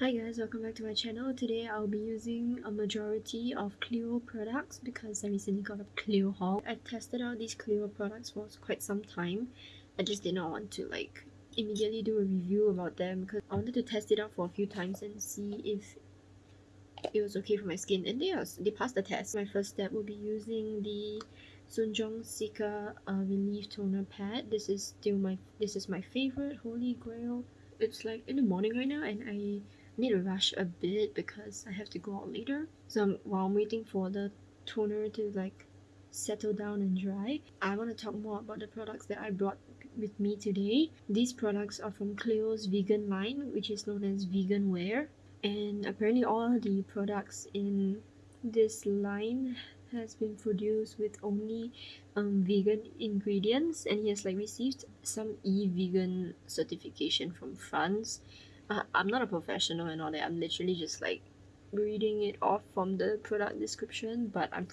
Hi guys, welcome back to my channel. Today I'll be using a majority of Clio products because I recently got a Clio haul. I tested out these Clio products for quite some time. I just did not want to like immediately do a review about them because I wanted to test it out for a few times and see if it was okay for my skin and they, they passed the test. My first step will be using the SoonJung Cica uh, Relief Toner Pad. This is still my this is my favorite holy grail. It's like in the morning right now and I need to rush a bit because I have to go out later. So while I'm waiting for the toner to like settle down and dry, I want to talk more about the products that I brought with me today. These products are from Clio's vegan line, which is known as Vegan Wear. And apparently all the products in this line has been produced with only um, vegan ingredients and he has like received some EVE Vegan certification from France I'm not a professional and all that. I'm literally just like reading it off from the product description, but I'm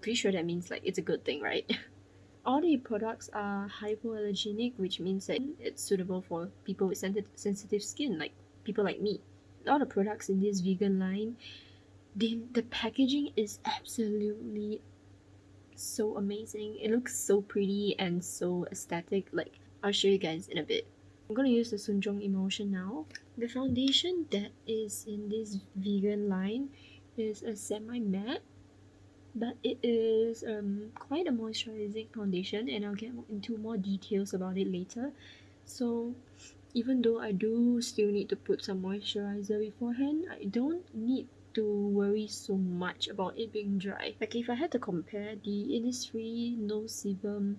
pretty sure that means like it's a good thing, right? all the products are hypoallergenic, which means that it's suitable for people with sensitive skin, like people like me. All the products in this vegan line, the, the packaging is absolutely so amazing. It looks so pretty and so aesthetic. Like, I'll show you guys in a bit. I'm going to use the SoonJung Emulsion now. The foundation that is in this vegan line is a semi-matte but it is um, quite a moisturizing foundation and I'll get into more details about it later. So even though I do still need to put some moisturizer beforehand, I don't need to worry so much about it being dry. Like if I had to compare the Innisfree No Sebum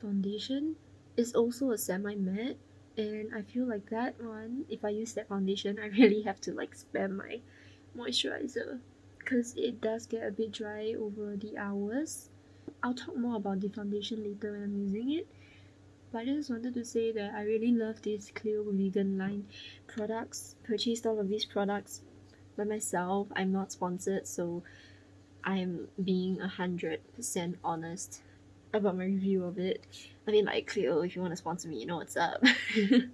foundation, it's also a semi-matte and I feel like that one if I use that foundation I really have to like spam my moisturizer because it does get a bit dry over the hours. I'll talk more about the foundation later when I'm using it but I just wanted to say that I really love this Clio vegan line products. Purchased all of these products by myself. I'm not sponsored so I'm being a hundred percent honest about my review of it. I mean, like, Clio, if you want to sponsor me, you know what's up.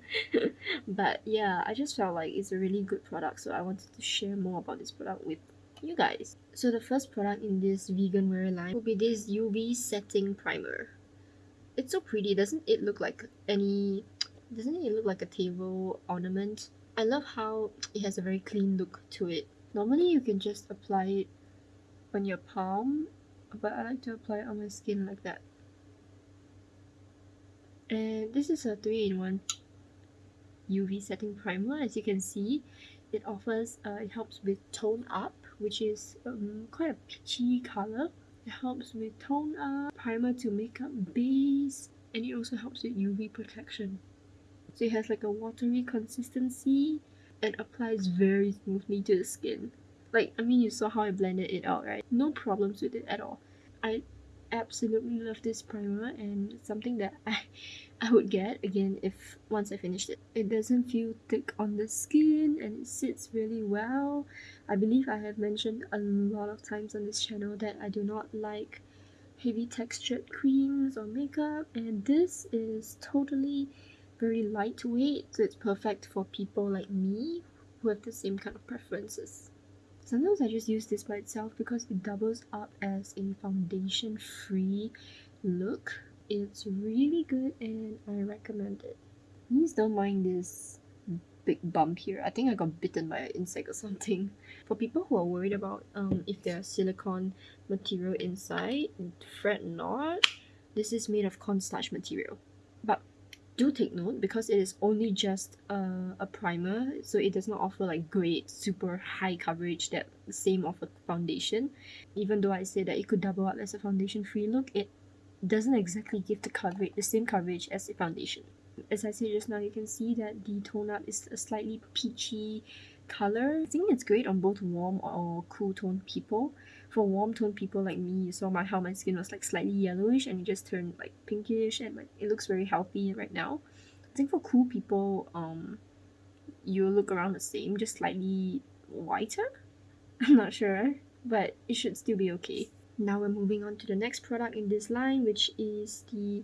but yeah, I just felt like it's a really good product, so I wanted to share more about this product with you guys. So the first product in this vegan wear line will be this UV setting primer. It's so pretty, doesn't it look like any... Doesn't it look like a table ornament? I love how it has a very clean look to it. Normally you can just apply it on your palm but I like to apply on my skin like that. And this is a 3-in-1 UV setting primer as you can see. It offers, uh, it helps with tone up which is um, quite a peachy color. It helps with tone up, primer to makeup base, and it also helps with UV protection. So it has like a watery consistency and applies very smoothly to the skin. Like, I mean, you saw how I blended it out, right? No problems with it at all. I absolutely love this primer and something that I, I would get again if once I finished it. It doesn't feel thick on the skin and it sits really well. I believe I have mentioned a lot of times on this channel that I do not like heavy textured creams or makeup and this is totally very lightweight so it's perfect for people like me who have the same kind of preferences. Sometimes I just use this by itself because it doubles up as a foundation free look. It's really good and I recommend it. Please don't mind this big bump here. I think I got bitten by an insect or something. For people who are worried about um, if there's silicone material inside, and fret not. This is made of cornstarch material. But do take note because it is only just a, a primer so it does not offer like great super high coverage that same of a foundation even though I say that it could double up as a foundation free look it doesn't exactly give the coverage the same coverage as a foundation as I said just now you can see that the tone up is a slightly peachy color. I think it's great on both warm or cool tone people. For warm tone people like me, you saw my how my skin was like slightly yellowish and it just turned like pinkish and like it looks very healthy right now. I think for cool people, um, you look around the same, just slightly whiter. I'm not sure, but it should still be okay. Now we're moving on to the next product in this line, which is the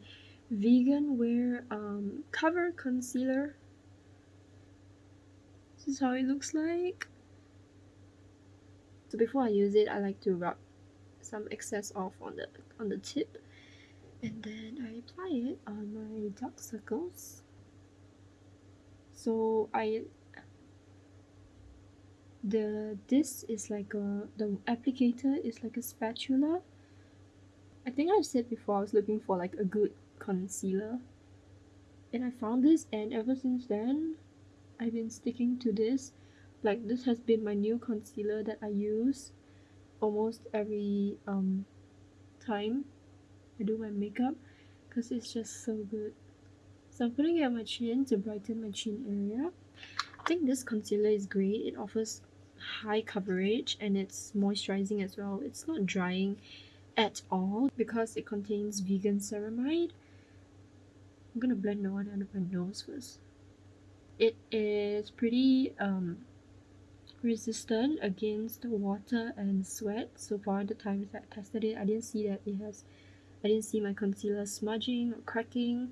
Vegan Wear um, Cover Concealer This is how it looks like. So before I use it, I like to rub some excess off on the on the tip. And then I apply it on my dark circles. So I the this is like a the applicator is like a spatula. I think I've said before I was looking for like a good concealer. And I found this and ever since then I've been sticking to this like this has been my new concealer that I use almost every um time I do my makeup because it's just so good. So I'm putting it on my chin to brighten my chin area. I think this concealer is great. It offers high coverage and it's moisturizing as well. It's not drying at all because it contains vegan ceramide. I'm gonna blend the one under my nose first. It is pretty um resistant against water and sweat. So far the times I tested it I didn't see that it has I didn't see my concealer smudging or cracking.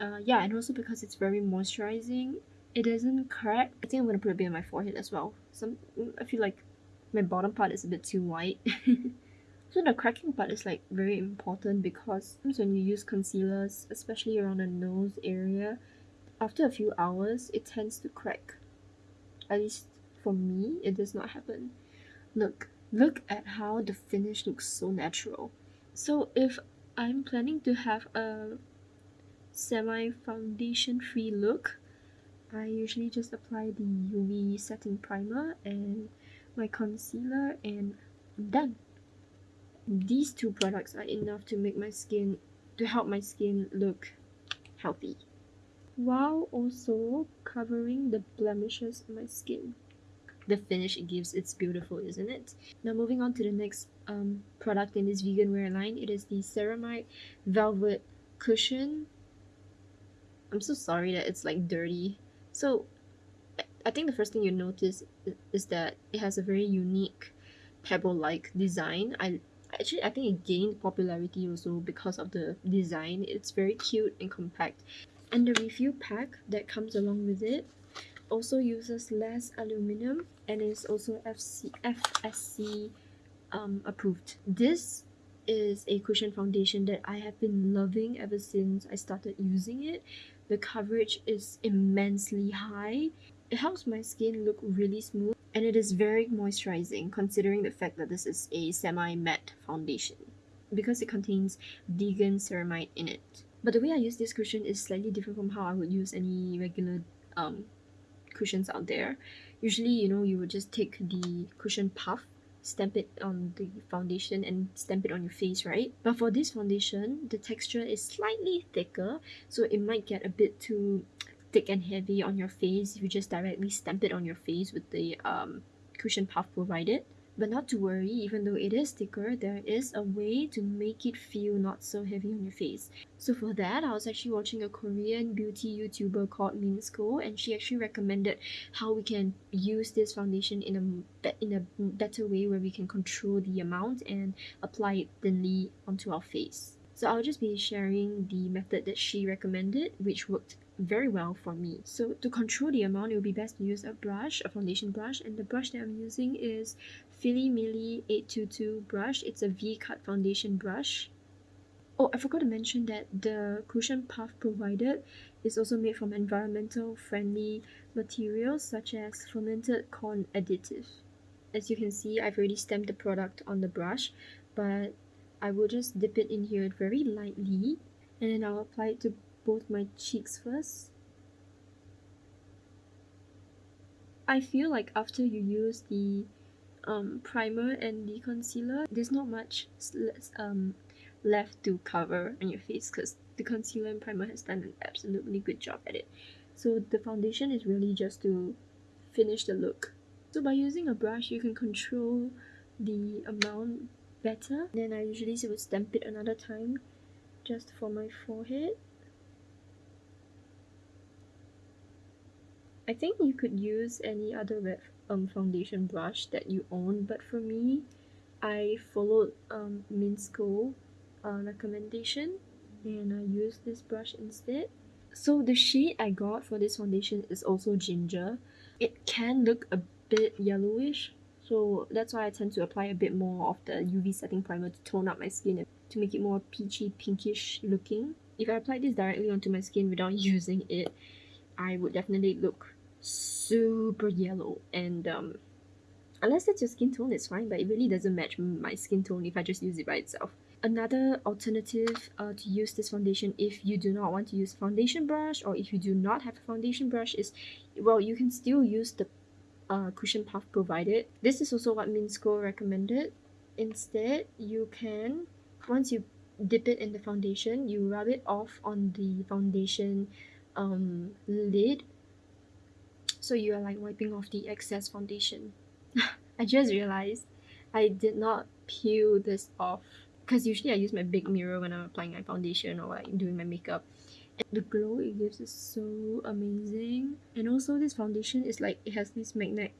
Uh, yeah and also because it's very moisturizing it doesn't crack. I think I'm gonna put a bit on my forehead as well. Some I feel like my bottom part is a bit too white. So the cracking part is like very important because when you use concealers especially around the nose area after a few hours it tends to crack. At least for me it does not happen. Look look at how the finish looks so natural. So if I'm planning to have a semi foundation free look I usually just apply the UV setting primer and my concealer and I'm done. These two products are enough to make my skin to help my skin look healthy while also covering the blemishes on my skin the finish it gives it's beautiful isn't it? Now moving on to the next um, product in this vegan wear line it is the ceramide velvet cushion. I'm so sorry that it's like dirty. So i think the first thing you notice is that it has a very unique pebble like design. I actually i think it gained popularity also because of the design. It's very cute and compact. And the refill pack that comes along with it also uses less aluminum and is also FC, FSC um, approved. This is a cushion foundation that I have been loving ever since I started using it. The coverage is immensely high. It helps my skin look really smooth and it is very moisturizing considering the fact that this is a semi-matte foundation because it contains vegan ceramide in it. But the way I use this cushion is slightly different from how I would use any regular um, cushions out there. Usually you know you would just take the cushion puff stamp it on the foundation and stamp it on your face right? But for this foundation the texture is slightly thicker so it might get a bit too thick and heavy on your face. If you just directly stamp it on your face with the um, cushion puff provided but not to worry, even though it is thicker, there is a way to make it feel not so heavy on your face. So for that, I was actually watching a Korean beauty YouTuber called Minsco and she actually recommended how we can use this foundation in a, in a better way where we can control the amount and apply it thinly onto our face. So I'll just be sharing the method that she recommended, which worked very well for me. So to control the amount, it would be best to use a brush, a foundation brush, and the brush that I'm using is Fillimilli 822 brush. It's a V-cut foundation brush. Oh, I forgot to mention that the cushion puff provided is also made from environmental friendly materials such as fermented corn additive. As you can see, I've already stamped the product on the brush, but I will just dip it in here very lightly and then I'll apply it to both my cheeks first. I feel like after you use the um, primer and the concealer, there's not much um, left to cover on your face because the concealer and primer has done an absolutely good job at it. So the foundation is really just to finish the look. So by using a brush, you can control the amount better. Then I usually would stamp it another time just for my forehead. I think you could use any other um, foundation brush that you own but for me I followed um, Minsco uh, recommendation and I used this brush instead. So the shade I got for this foundation is also ginger. It can look a bit yellowish so that's why I tend to apply a bit more of the UV setting primer to tone up my skin and to make it more peachy pinkish looking. If I apply this directly onto my skin without using it I would definitely look super yellow and um unless that's your skin tone it's fine but it really doesn't match my skin tone if I just use it by itself. Another alternative uh, to use this foundation if you do not want to use foundation brush or if you do not have a foundation brush is well you can still use the uh, cushion puff provided. This is also what Minsco recommended. Instead you can once you dip it in the foundation you rub it off on the foundation um, lid so you are like wiping off the excess foundation. I just realized I did not peel this off because usually I use my big mirror when I'm applying my foundation or like doing my makeup. And the glow it gives is so amazing. And also this foundation is like it has this magnet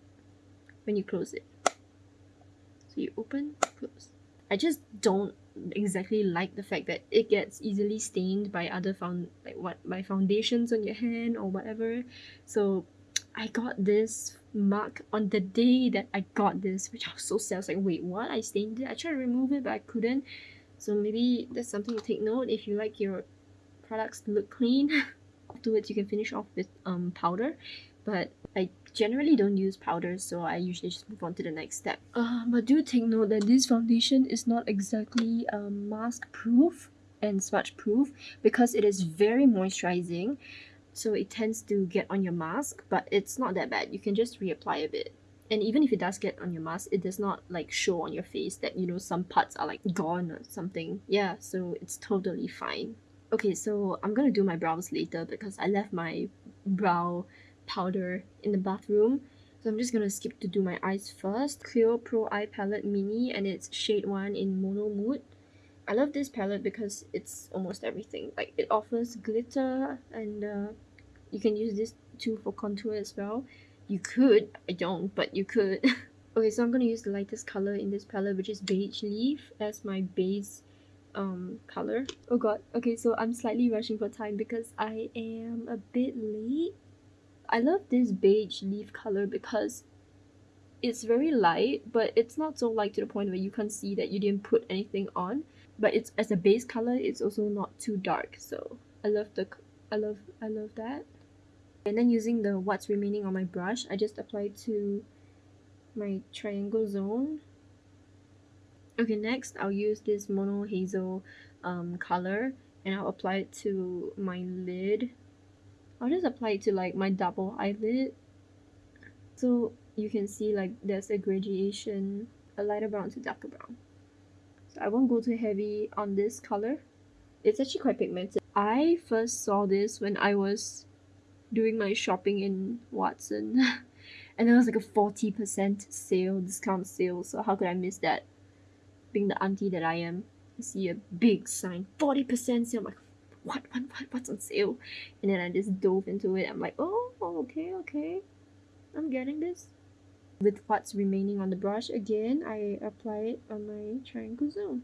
when you close it. So you open close. I just don't exactly like the fact that it gets easily stained by other found like what by foundations on your hand or whatever. So I got this mark on the day that I got this, which I was so sad. I was like, wait, what? I stained it? I tried to remove it, but I couldn't. So maybe that's something to take note if you like your products to look clean. Afterwards, you can finish off with um, powder. But I generally don't use powders, so I usually just move on to the next step. Uh, but do take note that this foundation is not exactly um, mask proof and smudge proof because it is very moisturizing so it tends to get on your mask but it's not that bad. You can just reapply a bit. And even if it does get on your mask it does not like show on your face that you know some parts are like gone or something. Yeah so it's totally fine. Okay so i'm gonna do my brows later because i left my brow powder in the bathroom. So i'm just gonna skip to do my eyes first. Clio Pro Eye Palette Mini and it's shade 1 in Mono Mood. I love this palette because it's almost everything. Like it offers glitter and uh, you can use this too for contour as well. You could i don't but you could. Okay so i'm gonna use the lightest color in this palette which is beige leaf as my base um color. Oh god okay so i'm slightly rushing for time because i am a bit late. I love this beige leaf color because it's very light but it's not so light to the point where you can't see that you didn't put anything on. But it's as a base color it's also not too dark so i love the i love i love that and then using the what's remaining on my brush I just apply to my triangle zone. Okay next I'll use this mono hazel um, color and I'll apply it to my lid. I'll just apply it to like my double eyelid. So you can see like there's a gradation a lighter brown to darker brown. So I won't go too heavy on this color. It's actually quite pigmented. I first saw this when I was doing my shopping in Watson and there was like a 40% sale, discount sale, so how could I miss that? Being the auntie that I am, I see a big sign, 40% sale, I'm like, what, what, what, what's on sale? And then I just dove into it, I'm like, oh, okay, okay, I'm getting this. With what's remaining on the brush, again, I apply it on my triangle zone.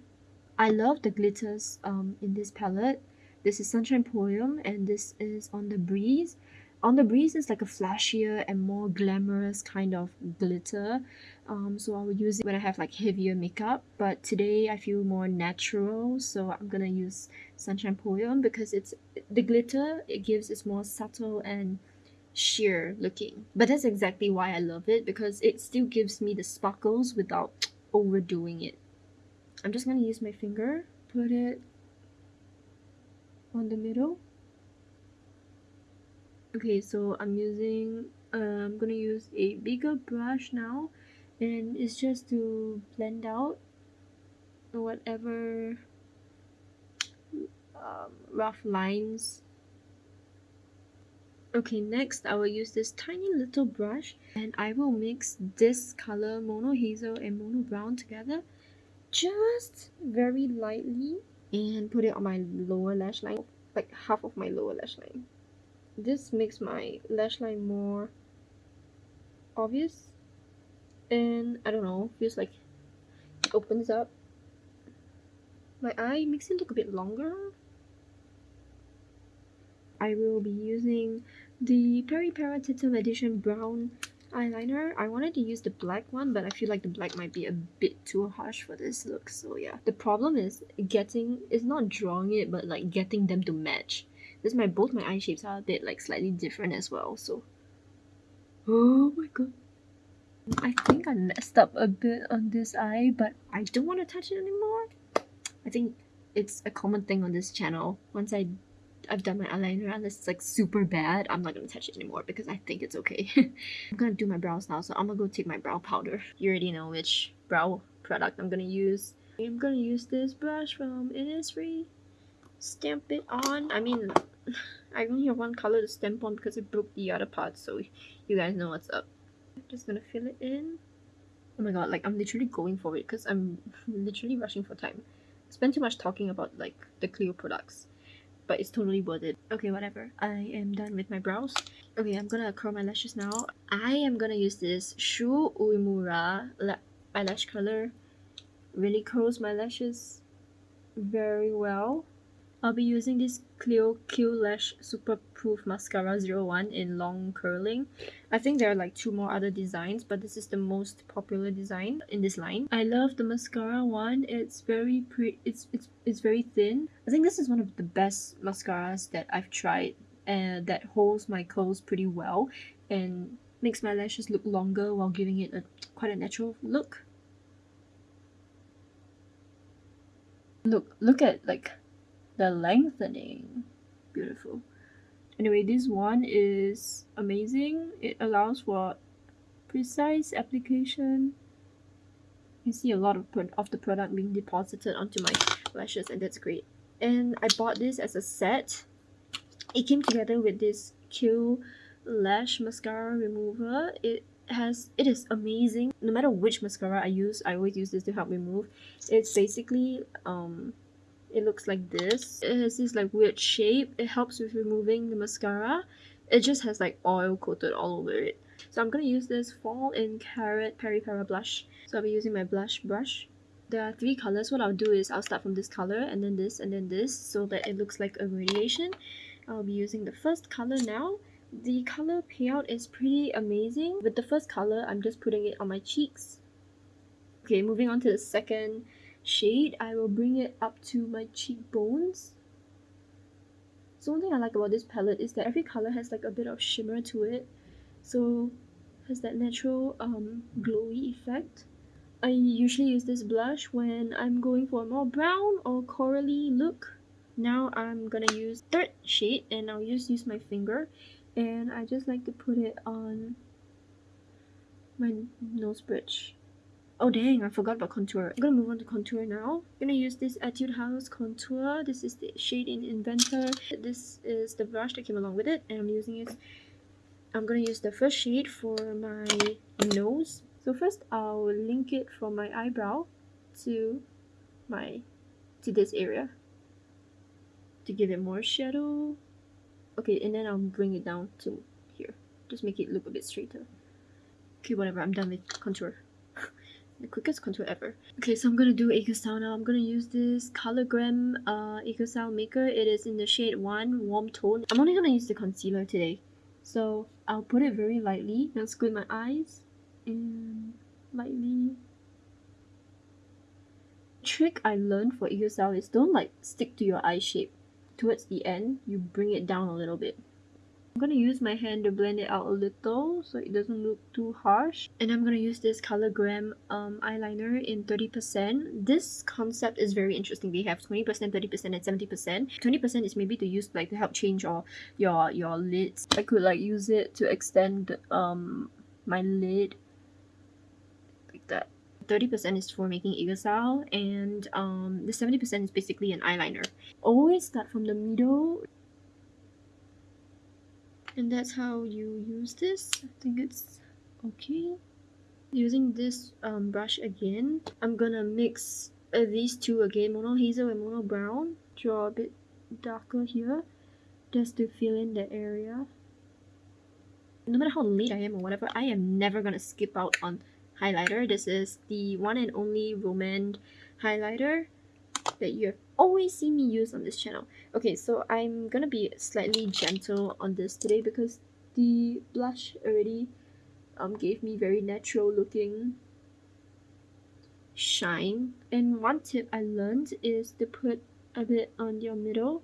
I love the glitters um, in this palette. This is Sunshine Poem and this is On the Breeze. On the breeze is like a flashier and more glamorous kind of glitter. Um, so I will use it when I have like heavier makeup. But today I feel more natural so I'm gonna use Sunshine Poem because it's the glitter it gives is more subtle and sheer looking. But that's exactly why I love it because it still gives me the sparkles without overdoing it. I'm just gonna use my finger put it on the middle. Okay so I'm using uh, I'm gonna use a bigger brush now and it's just to blend out whatever um, rough lines. Okay next I will use this tiny little brush and I will mix this color mono hazel and mono brown together just very lightly and put it on my lower lash line like half of my lower lash line. This makes my lash line more obvious and I don't know feels like it opens up. My eye makes it look a bit longer. I will be using the Peripera Edition Brown eyeliner. I wanted to use the black one, but I feel like the black might be a bit too harsh for this look. So yeah, the problem is getting, is not drawing it, but like getting them to match. This my both my eye shapes are a bit like slightly different as well. So, oh my god. I think I messed up a bit on this eye, but I don't want to touch it anymore. I think it's a common thing on this channel. Once I I've done my eyeliner unless it's like super bad, I'm not gonna touch it anymore because I think it's okay. I'm gonna do my brows now, so I'm gonna go take my brow powder. You already know which brow product I'm gonna use. I'm gonna use this brush from Innisfree. Stamp it on. I mean, I only have one color to stamp on because it broke the other part, so you guys know what's up. I'm Just gonna fill it in. Oh my god, like I'm literally going for it because I'm literally rushing for time. Spend too much talking about like the Clio products but it's totally worth it. Okay, whatever. I am done with my brows. Okay, I'm gonna curl my lashes now. I am gonna use this Shu Uemura eyelash curler. Really curls my lashes very well. I'll be using this Clio Kill Lash Super Proof Mascara 01 in long curling. I think there are like two more other designs, but this is the most popular design in this line. I love the mascara one. It's very pretty. It's it's it's very thin. I think this is one of the best mascaras that I've tried, and that holds my curls pretty well and makes my lashes look longer while giving it a quite a natural look. Look, look at like the lengthening. Beautiful. Anyway this one is amazing. It allows for precise application. You see a lot of, of the product being deposited onto my lashes and that's great. And I bought this as a set. It came together with this Kill Lash mascara remover. It has it is amazing. No matter which mascara I use I always use this to help remove it's basically um it looks like this. It has this like weird shape. It helps with removing the mascara. It just has like oil coated all over it. So i'm gonna use this fall in carrot Peripera blush. So i'll be using my blush brush. There are three colors. What i'll do is i'll start from this color and then this and then this so that it looks like a radiation. I'll be using the first color now. The color payout is pretty amazing. With the first color i'm just putting it on my cheeks. Okay moving on to the second shade, I will bring it up to my cheekbones. So one thing I like about this palette is that every color has like a bit of shimmer to it. So has that natural um, glowy effect. I usually use this blush when I'm going for a more brown or corally look. Now I'm gonna use third shade and I'll just use my finger and I just like to put it on my nose bridge. Oh dang, I forgot about contour. I'm gonna move on to contour now. I'm gonna use this Etude House contour. This is the shade in Inventor. This is the brush that came along with it and I'm using it. I'm gonna use the first shade for my nose. So first I'll link it from my eyebrow to my to this area to give it more shadow. Okay, and then I'll bring it down to here. Just make it look a bit straighter. Okay, whatever, I'm done with contour the quickest contour ever. Okay, so I'm gonna do Style now. I'm gonna use this Colorgram uh, Style Maker. It is in the shade 1, Warm Tone. I'm only gonna use the concealer today. So I'll put it very lightly. Now squint my eyes and lightly. Trick I learned for Style is don't like stick to your eye shape. Towards the end, you bring it down a little bit. I'm gonna use my hand to blend it out a little so it doesn't look too harsh. And I'm gonna use this Colorgram um, eyeliner in 30%. This concept is very interesting. They have 20%, 30% and 70%. 20% is maybe to use like to help change your your your lids. I could like use it to extend um my lid like that. 30% is for making aegyo sal and um, the 70% is basically an eyeliner. Always start from the middle and that's how you use this? I think it's okay. Using this um, brush again i'm gonna mix uh, these two again mono hazel and mono brown draw a bit darker here just to fill in the area. No matter how late i am or whatever i am never gonna skip out on highlighter. This is the one and only Romand highlighter that you have always seen me use on this channel. Okay, so I'm gonna be slightly gentle on this today because the blush already um, gave me very natural looking shine. And one tip I learned is to put a bit on your middle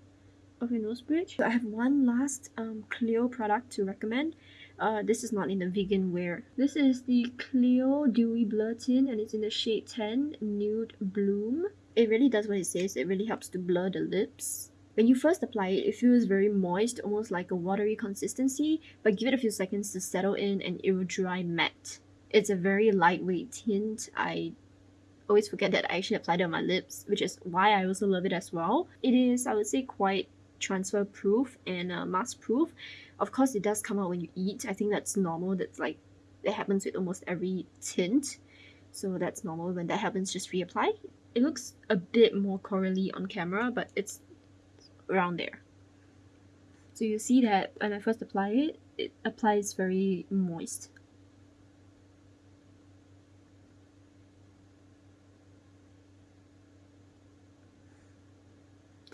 of your nose bridge. So I have one last um, Clio product to recommend. Uh, this is not in the vegan wear. This is the Clio Dewy Blur Tint and it's in the shade 10 Nude Bloom. It really does what it says. It really helps to blur the lips. When you first apply it, it feels very moist, almost like a watery consistency, but give it a few seconds to settle in and it will dry matte. It's a very lightweight tint. I always forget that I actually applied it on my lips, which is why I also love it as well. It is, I would say, quite transfer proof and uh, mask proof. Of course, it does come out when you eat. I think that's normal. That's like, it happens with almost every tint. So that's normal. When that happens, just reapply. It looks a bit more corally on camera, but it's around there. So you see that when I first apply it, it applies very moist.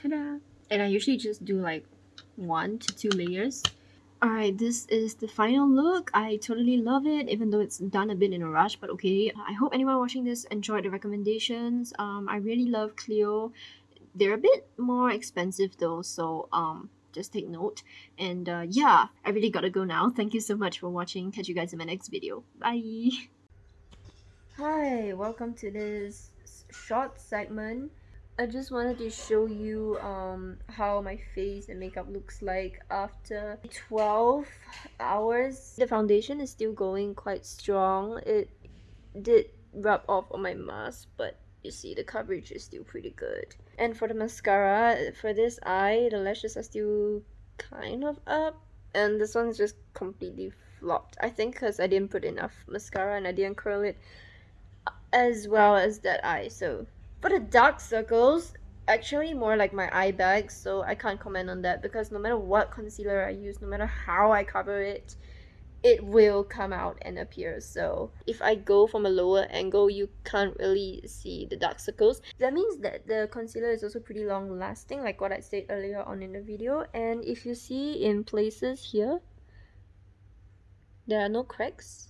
Ta-da! And I usually just do like one to two layers. Alright, this is the final look. I totally love it, even though it's done a bit in a rush, but okay. I hope anyone watching this enjoyed the recommendations. Um, I really love Clio. They're a bit more expensive though, so um, just take note. And uh, yeah, I really gotta go now. Thank you so much for watching. Catch you guys in my next video. Bye! Hi, welcome to this short segment I just wanted to show you um, how my face and makeup looks like after 12 hours. The foundation is still going quite strong. It did rub off on my mask, but you see the coverage is still pretty good. And for the mascara, for this eye, the lashes are still kind of up. And this one's just completely flopped. I think because I didn't put enough mascara and I didn't curl it as well as that eye. So for the dark circles, actually more like my eye bags, so I can't comment on that because no matter what concealer I use, no matter how I cover it, it will come out and appear. So if I go from a lower angle, you can't really see the dark circles. That means that the concealer is also pretty long lasting, like what I said earlier on in the video. And if you see in places here, there are no cracks.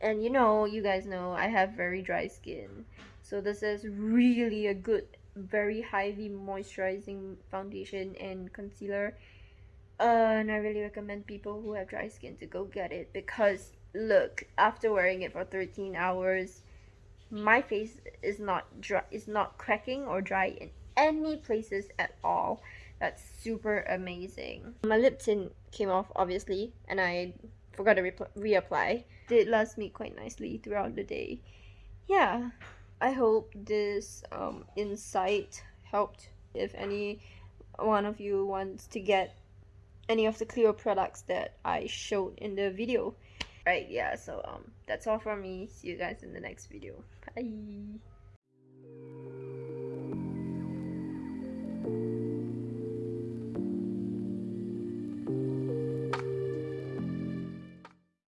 And you know, you guys know, I have very dry skin. So this is really a good, very highly moisturizing foundation and concealer. Uh, and I really recommend people who have dry skin to go get it because look, after wearing it for 13 hours, my face is not dry, is not cracking or dry in any places at all. That's super amazing. My lip tint came off obviously, and I forgot to re reapply. Did last me quite nicely throughout the day. Yeah. I hope this um, insight helped if any one of you wants to get any of the Clio products that I showed in the video. Right, yeah, so um, that's all from me. See you guys in the next video. Bye!